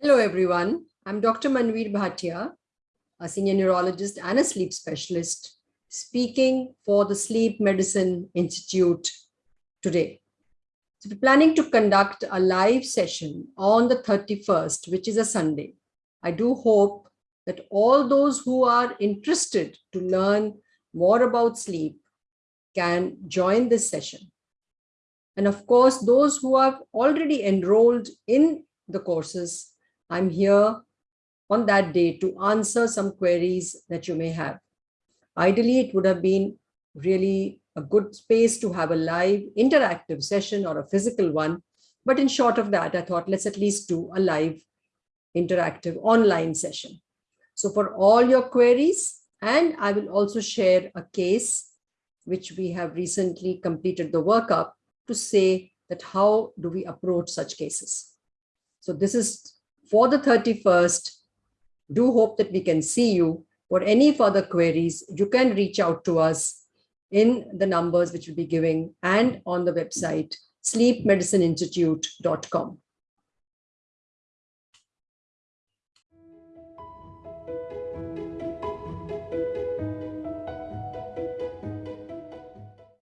Hello, everyone. I'm Dr. Manvir Bhatia, a senior neurologist and a sleep specialist, speaking for the Sleep Medicine Institute today. So we're planning to conduct a live session on the 31st, which is a Sunday. I do hope that all those who are interested to learn more about sleep can join this session. And of course, those who have already enrolled in the courses I'm here on that day to answer some queries that you may have. Ideally, it would have been really a good space to have a live interactive session or a physical one. But in short of that, I thought let's at least do a live interactive online session. So for all your queries, and I will also share a case which we have recently completed the workup to say that how do we approach such cases. So this is for the 31st, do hope that we can see you. For any further queries, you can reach out to us in the numbers which we'll be giving and on the website sleepmedicineinstitute.com.